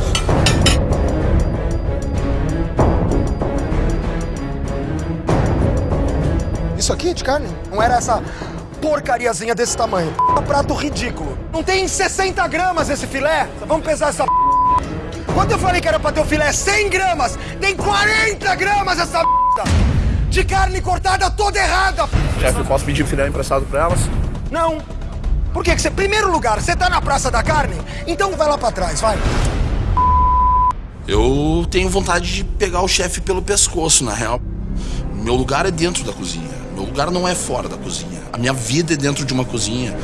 Isso aqui é de carne? Não era essa porcariazinha desse tamanho. Um prato ridículo. Não tem 60 gramas esse filé? Vamos pesar essa Quando eu falei que era pra ter o filé 100 gramas, tem 40 gramas essa de carne cortada toda errada. Chefe, eu posso pedir o filé emprestado pra elas? Não. Por quê? que você, primeiro lugar, você tá na Praça da Carne? Então vai lá pra trás, vai. Eu tenho vontade de pegar o chefe pelo pescoço, na real. Meu lugar é dentro da cozinha. Meu lugar não é fora da cozinha. A minha vida é dentro de uma cozinha.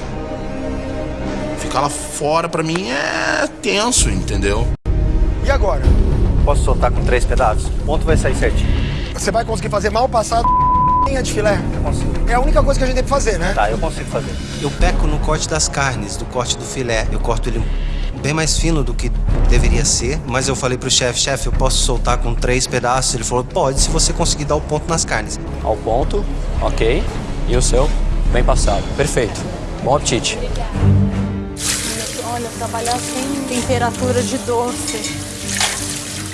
Ficar lá fora, pra mim, é tenso, entendeu? E agora? Posso soltar com três pedaços? O ponto vai sair certinho. Você vai conseguir fazer mal passado [LAUGHS] de filé? Eu consigo. É a única coisa que a gente tem que fazer, né? Tá, eu consigo fazer. Eu peco no corte das carnes, do corte do filé. Eu corto ele bem mais fino do que deveria ser, mas eu falei pro chefe, chefe, eu posso soltar com três pedaços? Ele falou, pode, se você conseguir dar o ponto nas carnes. Ao ponto, ok. E o seu? Bem passado. Perfeito. Bom apetite. Olha, trabalhar sem temperatura de doce.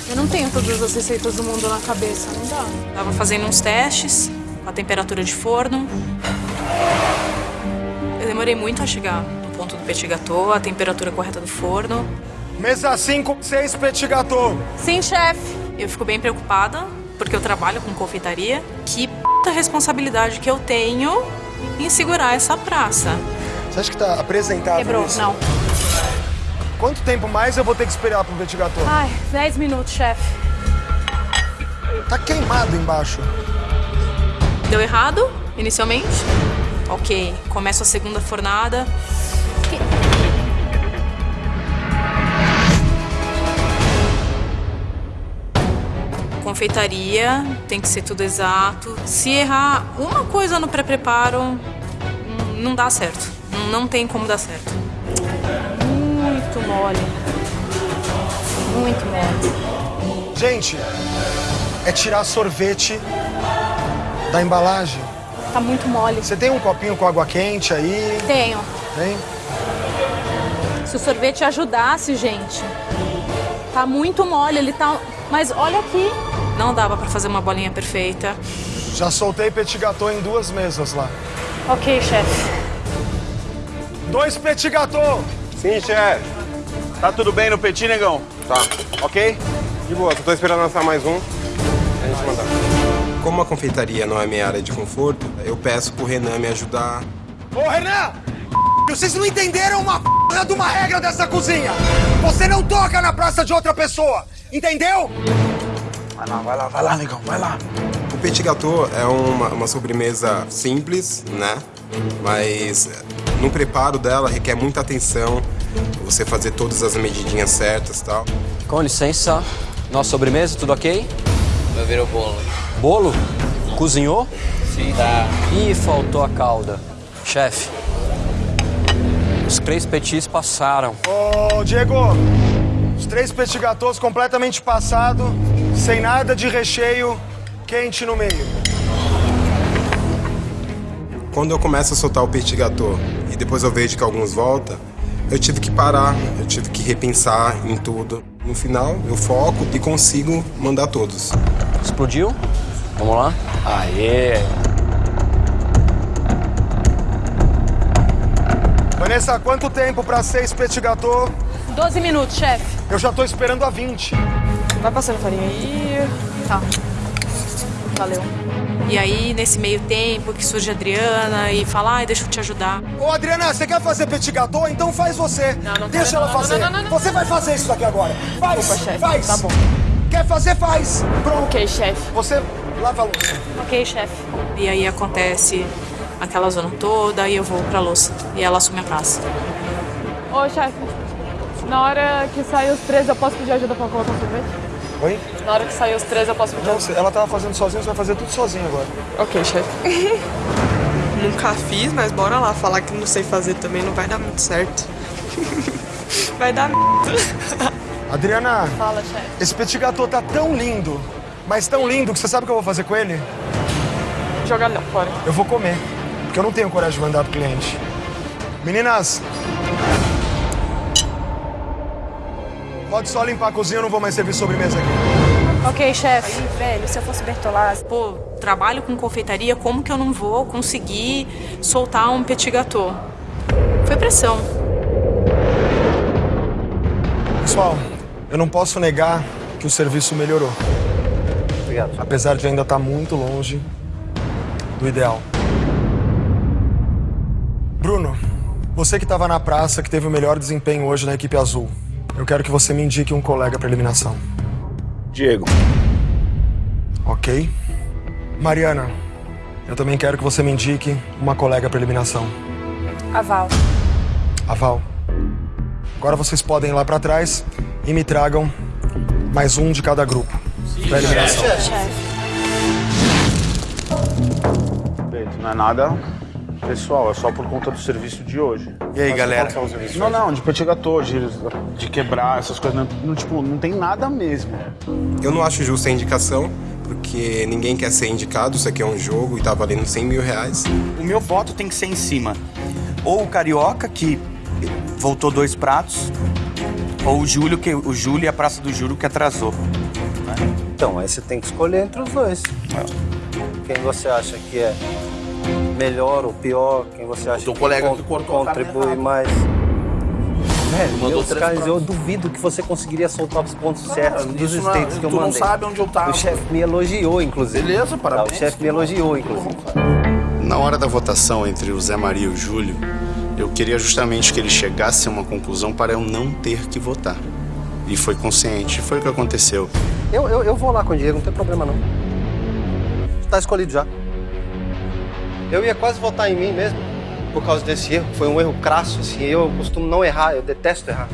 Eu não tenho todas as receitas do mundo na cabeça, não dá. Tava fazendo uns testes com a temperatura de forno. Eu demorei muito a chegar no ponto do petit gâteau, a temperatura correta do forno. Mesa 5, 6 petit gâteau. Sim, chefe. Eu fico bem preocupada, porque eu trabalho com confeitaria. Que puta responsabilidade que eu tenho em segurar essa praça. Você acha que tá apresentável Quebrou, isso? não. Quanto tempo mais eu vou ter que esperar pro gâteau? Ai, 10 minutos, chefe. Tá queimado embaixo. Deu errado, inicialmente. Ok, começo a segunda fornada. Confeitaria, tem que ser tudo exato. Se errar uma coisa no pré-preparo, hum, não dá certo. Não, não tem como dar certo. Muito mole. Muito mole. Gente, é tirar sorvete da embalagem. Tá muito mole. Você tem um copinho com água quente aí? Tenho. Tem? Se o sorvete ajudasse, gente. Tá muito mole, ele tá. Mas olha aqui. Não dava pra fazer uma bolinha perfeita. Já soltei petit gâteau em duas mesas lá. Ok, chefe. Dois petit gâteau! Sim, chefe. Tá tudo bem no petit, negão? Tá. Ok? De boa, só tô esperando lançar mais um. A gente mandar. Como a confeitaria não é minha área de conforto, eu peço pro Renan me ajudar. Ô, Renan! Vocês não entenderam uma p de uma regra dessa cozinha! Você não toca na praça de outra pessoa! Entendeu? Vai lá, vai lá, vai lá, negão, vai lá. O petit gâteau é uma, uma sobremesa simples, né? Mas no preparo dela requer muita atenção, você fazer todas as medidinhas certas e tal. Com licença. Nossa sobremesa, tudo ok? Vai ver o bolo. Bolo? Cozinhou? Sim. Tá. Ih, faltou a calda. Chefe, os três petis passaram. Ô, Diego, os três petit completamente passado, sem nada de recheio, quente no meio. Quando eu começo a soltar o petit gâteau e depois eu vejo que alguns voltam, eu tive que parar, eu tive que repensar em tudo. No final, eu foco e consigo mandar todos. Explodiu? Vamos lá? Aê! Vanessa, quanto tempo pra seis petit? 12 minutos, chefe. Eu já tô esperando a 20. Vai passando farinha aí. Tá. Valeu. E aí, nesse meio tempo, que surge a Adriana e fala, ai, deixa eu te ajudar. Ô, Adriana, você quer fazer petit gâteau? Então faz você. Não, não Deixa quero, ela não, fazer. não, não, não, não. Você vai fazer isso daqui agora. Faz, Desculpa, chefe. faz. Tá bom. Quer fazer, faz. Pronto. Ok, chefe. Você lava a louça. Ok, chefe. E aí acontece aquela zona toda e eu vou pra louça. E ela assume a praça. Ô, chefe, na hora que sair os três, eu posso pedir ajuda pra colocar o sorvete? Oi? Na hora que sair os três, eu posso pedir Não, ela tava fazendo sozinha, você vai fazer tudo sozinha agora. Ok, chefe. [LAUGHS] Nunca fiz, mas bora lá. Falar que não sei fazer também não vai dar muito certo. [LAUGHS] vai dar merda. [LAUGHS] Adriana, Fala, chefe. esse petit gâteau tá tão lindo, mas tão lindo que você sabe o que eu vou fazer com ele? Jogar fora. Eu vou comer, porque eu não tenho coragem de mandar pro cliente. Meninas, pode só limpar a cozinha, eu não vou mais servir sobremesa aqui. Ok, chefe. Velho, se eu fosse Bertolazzi, Pô, trabalho com confeitaria, como que eu não vou conseguir soltar um petit gâteau? Foi pressão. Pessoal, eu não posso negar que o serviço melhorou. Obrigado. Apesar de ainda estar muito longe do ideal. Bruno, você que estava na praça, que teve o melhor desempenho hoje na equipe azul, eu quero que você me indique um colega para eliminação. Diego. Ok? Mariana, eu também quero que você me indique uma colega para eliminação. a Val. A Val. Agora vocês podem ir lá para trás e me tragam mais um de cada grupo para eliminação. Peito, não é nada pessoal, é só por conta do serviço de hoje. E aí, Mas galera? qual que é o serviço? Não, não, de gâteau, de, de quebrar essas coisas. Não, não, tipo, não tem nada mesmo. Eu não acho justa a indicação, porque ninguém quer ser indicado, isso aqui é um jogo e tá valendo 100 mil reais. O meu voto tem que ser em cima. Ou o Carioca, que voltou dois pratos, ou o Júlio, que o Júlio e a Praça do Júlio que atrasou. Então, aí você tem que escolher entre os dois. Quem você acha que é melhor ou pior, quem você acha teu que colega que cortou contribui mais. Velho, Mandou meus três eu duvido que você conseguiria soltar os pontos certos dos não é- states que eu tu não mandei. sabe onde eu tava. O chefe me elogiou, inclusive. Beleza, Tá, parabéns. o chefe me elogiou, inclusive. Na hora da votação entre o Zé Maria e o Júlio, eu queria justamente que ele chegasse a uma conclusão para eu não ter que votar. E foi consciente, foi o que aconteceu. Eu, eu, eu vou lá com o Diego, não tem problema não. Tá escolhido já. Eu ia quase votar em mim mesmo, por causa desse erro. Foi um erro crasso, assim. Eu costumo não errar, eu detesto errar.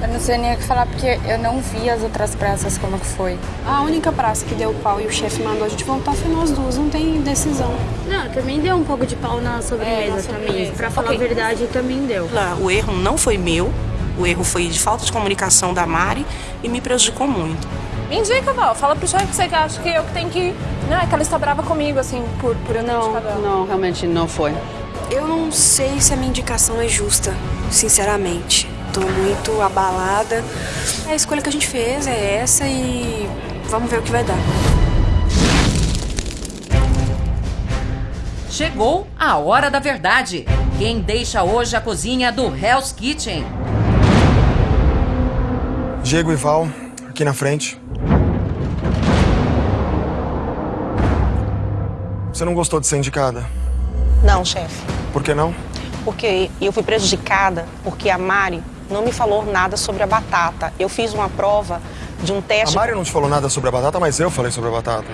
Eu não sei nem o que falar porque eu não vi as outras praças como que foi. A única praça que deu pau e o chefe mandou a gente voltar foi nós duas, não tem decisão. Não, também deu um pouco de pau na sobremesa, também. Pra falar Ok. a verdade, também deu. O erro não foi meu, o erro foi de falta de comunicação da Mari e me prejudicou muito. Me indica, Val. Fala pro chefe que você acha que eu que tenho que ir. Não, é que ela está brava comigo, assim, por, por eu não, Não, realmente não foi. Eu não sei se a minha indicação é justa, sinceramente. Tô muito abalada. A escolha que a gente fez é essa e vamos ver o que vai dar. Chegou a hora da verdade. Quem deixa hoje a cozinha do Hell's Kitchen? Diego e Val, aqui na frente. Você não gostou de ser indicada? Não, chefe. Por que não? Porque eu fui prejudicada porque a Mari não me falou nada sobre a batata. Eu fiz uma prova de um A teste. Mari não te falou nada sobre a batata, mas eu falei sobre a batata.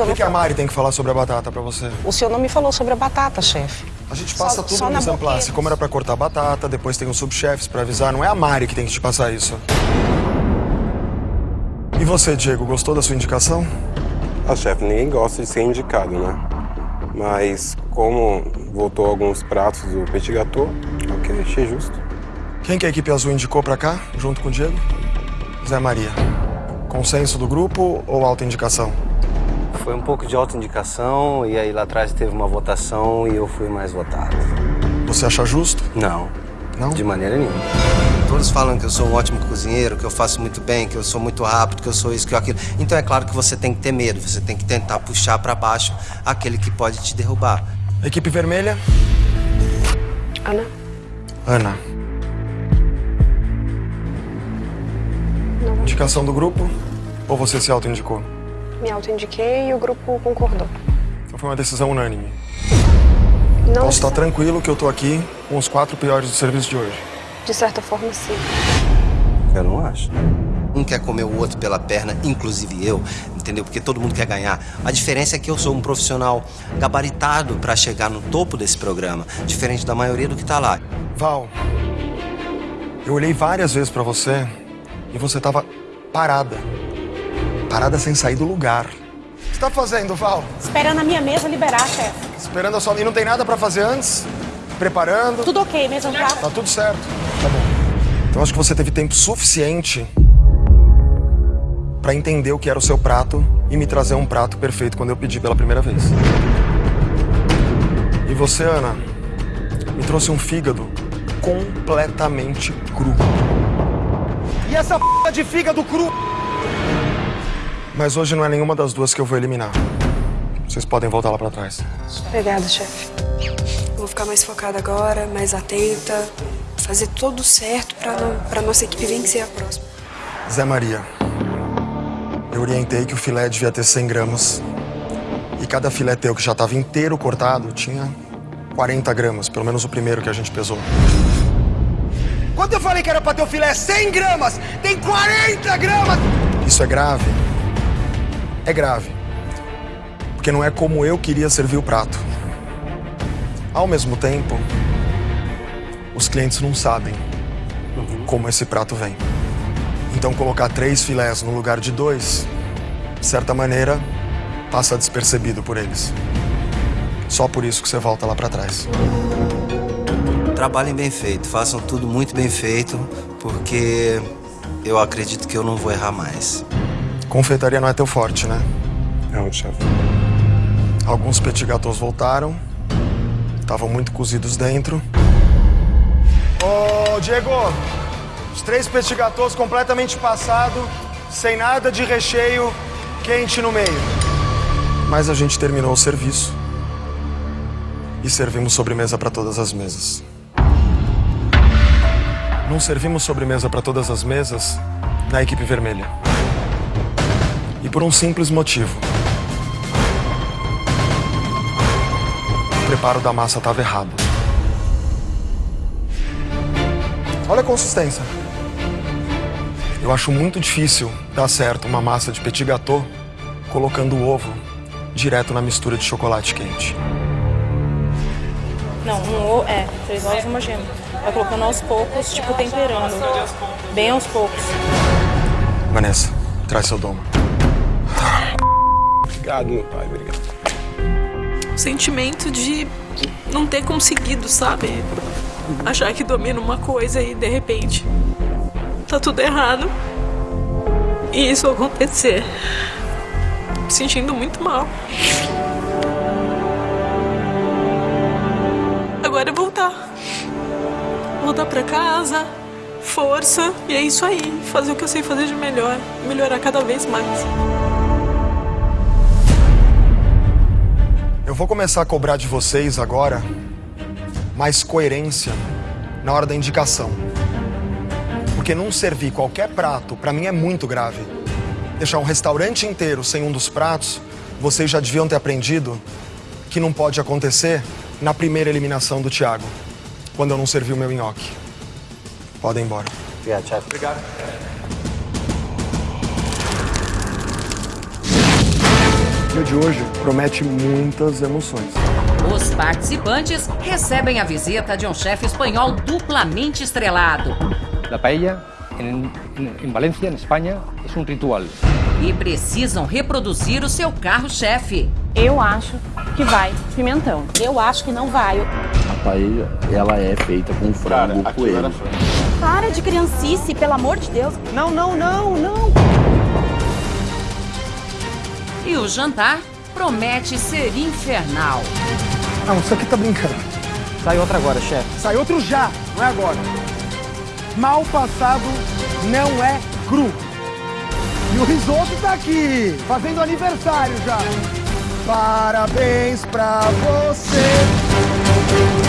O que, que a Mari tem que falar sobre a batata pra você? O senhor não me falou sobre a batata, chefe. A gente passa Só- tudo só no mise. Como era pra cortar a batata, depois tem os subchefes pra avisar. Não é a Mari que tem que te passar isso. E você, Diego, gostou da sua indicação? Ah, chefe, ninguém gosta de ser indicado, né? Mas como voltou alguns pratos do petit gâteau, ok, achei justo. Quem que a equipe azul indicou pra cá, junto com o Diego? Zé Maria. Consenso do grupo ou autoindicação? Foi um pouco de autoindicação e aí lá atrás teve uma votação e eu fui mais votado. Você acha justo? Não. Não? De maneira nenhuma. Todos falam que eu sou um ótimo cozinheiro, que eu faço muito bem, que eu sou muito rápido, que eu sou isso, que eu aquilo. Então é claro que você tem que ter medo, você tem que tentar puxar pra baixo aquele que pode te derrubar. Equipe vermelha? Ana? Ana. Indicação do grupo? Ou você se autoindicou? Me autoindiquei e o grupo concordou. Então foi uma decisão unânime. Não, Posso estar tranquilo que eu tô aqui com os quatro piores do serviço de hoje. De certa forma, sim. Eu não acho. Um quer comer o outro pela perna, inclusive eu, entendeu? Porque todo mundo quer ganhar. A diferença é que eu sou um profissional gabaritado pra chegar no topo desse programa, diferente da maioria do que tá lá. Val, eu olhei várias vezes pra você e você tava parada. Parada sem sair do lugar. O que você tá fazendo, Val? Esperando a minha mesa liberar, chefe. Esperando a sua... E não tem nada pra fazer antes? Preparando? Tudo ok, mesa no prato? Tá tudo certo. Então acho que você teve tempo suficiente pra entender o que era o seu prato e me trazer um prato perfeito quando eu pedi pela primeira vez. E você, Ana, me trouxe um fígado completamente cru. E essa p de fígado cru? Mas hoje não é nenhuma das duas que eu vou eliminar. Vocês podem voltar lá pra trás. Obrigada, chefe. Eu vou ficar mais focada agora, mais atenta, fazer tudo certo não, pra nossa equipe vencer a próxima. Zé Maria, eu orientei que o filé devia ter 100 gramas. E cada filé teu que já estava inteiro cortado tinha 40 gramas, pelo menos o primeiro que a gente pesou. Quando eu falei que era pra ter o filé 100 gramas, tem 40 gramas! Isso é grave. É grave. Porque não é como eu queria servir o prato. Ao mesmo tempo, os clientes não sabem como esse prato vem. Então, colocar três filés no lugar de dois, de certa maneira, passa despercebido por eles. Só por isso que você volta lá pra trás. Trabalhem bem feito, façam tudo muito bem feito, porque eu acredito que eu não vou errar mais. Confeitaria não é teu forte, né? Não, chefe. Alguns petit gâteaux voltaram. Estavam muito cozidos dentro. Ô, Diego! Os três petit completamente passado, sem nada de recheio, quente no meio. Mas a gente terminou o serviço. E servimos sobremesa para todas as mesas. Não servimos sobremesa para todas as mesas na equipe vermelha. E por um simples motivo. O preparo da massa estava errado. Olha a consistência. Eu acho muito difícil dar certo uma massa de petit gâteau colocando o ovo direto na mistura de chocolate quente. Não, um ovo. É, três ovos e uma gema. Vai colocando aos poucos, tipo temperando. Bem aos poucos. Vanessa, traz seu domo. Obrigado, meu pai, obrigado. O sentimento de não ter conseguido, sabe? Achar que domina uma coisa e de repente tá tudo errado. E isso acontecer. Me sentindo muito mal. Agora é voltar. Voltar pra casa, força, e é isso aí. Fazer o que eu sei fazer de melhor. Melhorar cada vez mais. Eu vou começar a cobrar de vocês agora mais coerência na hora da indicação. Porque não servir qualquer prato, pra mim é muito grave. Deixar um restaurante inteiro sem um dos pratos, vocês já deviam ter aprendido que não pode acontecer na primeira eliminação do Thiago, quando eu não servi o meu nhoque. Podem ir embora. Obrigado, chefe. Obrigado. Dia de hoje promete muitas emoções. Os participantes recebem a visita de um chefe espanhol duplamente estrelado. La paella en, en- en Valencia, en España, es un ritual. E precisam reproduzir o seu carro-chefe. Eu acho que vai pimentão. Eu acho que não vai. A paella, ela é feita com frango coelho. Para de criancice, pelo amor de Deus. Não, não, não, não. E o jantar promete ser infernal. Não, isso aqui tá brincando. Sai outra agora, chefe. Sai outro já, não é agora. Mal passado não é cru. E o risoto tá aqui, fazendo aniversário já. Parabéns pra você.